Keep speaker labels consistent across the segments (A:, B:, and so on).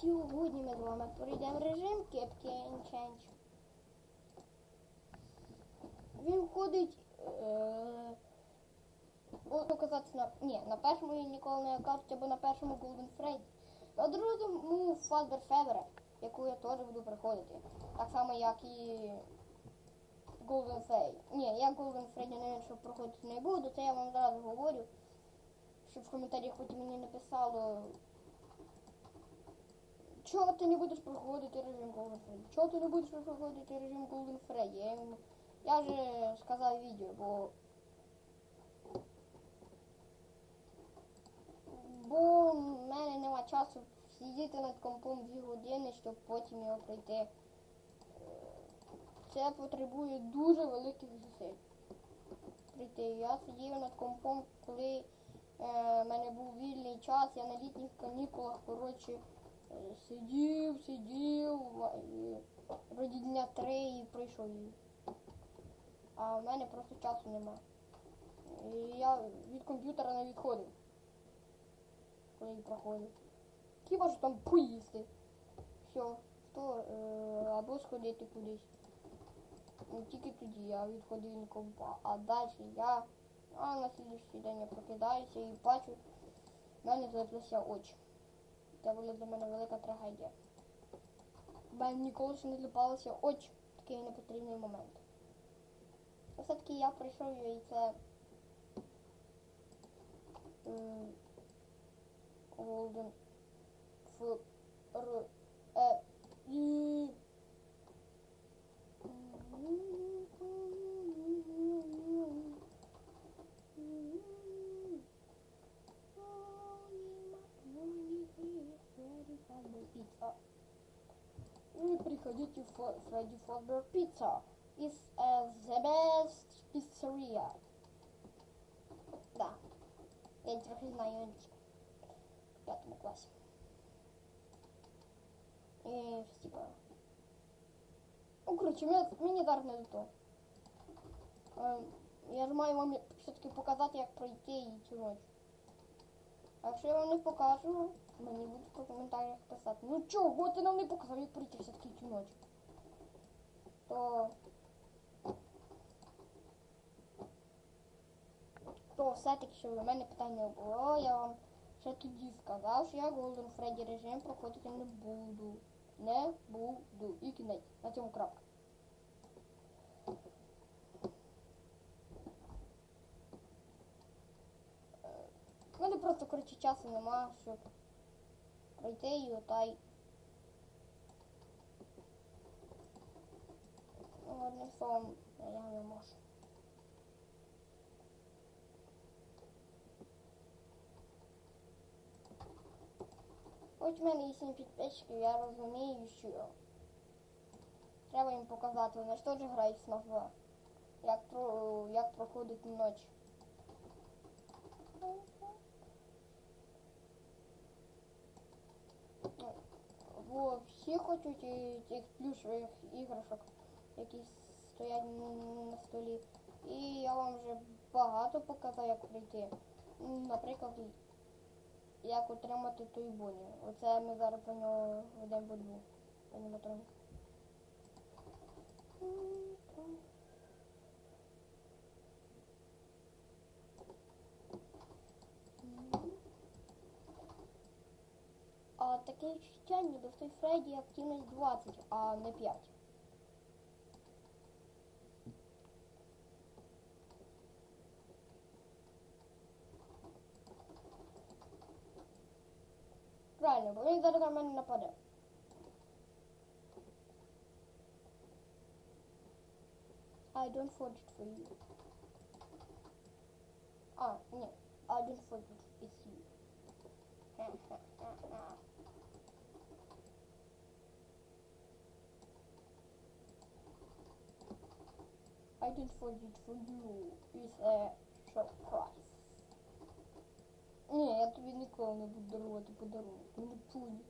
A: сьогодні ми з вами пройдемо режим Captain Change. Він входить. Е, буду на. Ні, на першому він ніколи не окажуть, або на першому Golden Freddy. На другому Фазбер Федера, яку я теж буду приходити. Так само, як і Golden Freddy. Ні, я Golden Freddy навіть що проходити не буду, це я вам зразу говорю. Щоб в коментарях потім мені написало. Чого ти не будеш проходити режим Golden Freddy? Чого ти не будеш проходити режим Golden Freddy? Я, йому- я вже сказав відео, бо Бо в мене нема часу сидіти над компом дві години, щоб потім його пройти. Е, Це потребує дуже великих зусиль. Прийти. Я сидів над компом, коли е, мене був вільний час, я на літніх канікулах, коротше, сидів, сидів, вроді дня три і пройшов її. А в мене просто часу нема. І я від комп'ютера не відходив коли він проходить. Хіба що там поїсти. Все, то е, або сходити кудись. Ну, тільки тоді я відходив від компа. А далі я а на слідчий день я прокидаюся і бачу, в мене злиплися очі. Це була для мене велика трагедія. Мене ніколи ще не злипалися очі в такий непотрібний момент. Все-таки я прийшов і це. Голден F R приходите в Фредди Фазбер Пицца. Is uh, the best pizzeria. Да. Я трохи знаю англійську. В п'ятому класі. І щось типа. Ну, коротше, мені, мені зараз не до того. Ем, я ж маю вам все-таки показати, як пройти її цю ніч. А якщо я вам не покажу, мені будуть в коментарях писати, ну чого ти нам не показав, як пройти все-таки цю ніч. То... То все-таки, щоб у мене питань не було, я вам ще тоді сказав, що я Golden Freddy режим проходити не буду. Не буду. І кінець. На цьому крапка. Е, У мене просто, коротше, часу нема, щоб пройти і отай. Ну, Одним я не можу. Хоч в мене є 7 підписчиків, я розумію, що треба їм показати. Вони ж теж грають в Smash 2. Як, про, як проходить ніч. Бо всі хочуть цих плюшових іграшок, які стоять на столі. І я вам вже багато показав, як прийти. Наприклад, як отримати той боні. Оце ми зараз про нього ведемо боротьбу. Аніматроника. А таке відчуття, ніби в той Фредді активність 20, а не 5. I don't forge it for you. Oh, no. I don't forge it. for you. I did for it for you is a surprise. Я тобі ніколи не буду дарувати подарунок. Не поняв.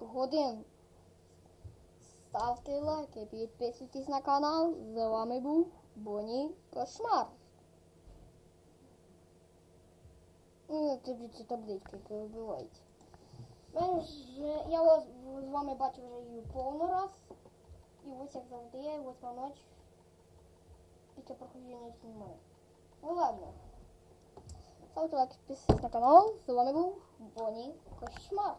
A: Годин. Ставте лайки, підписуйтесь на канал. З вами був Боні Кошмар. Ну, тобі ці таблички. Вже- Я вас з вами бачив вже її повно раз. І ось як завжди, восьма ніч після проходження знімаю. Ну ладно. Ставте лайк, підписуйтесь на канал. З вами був Боні Кошмар.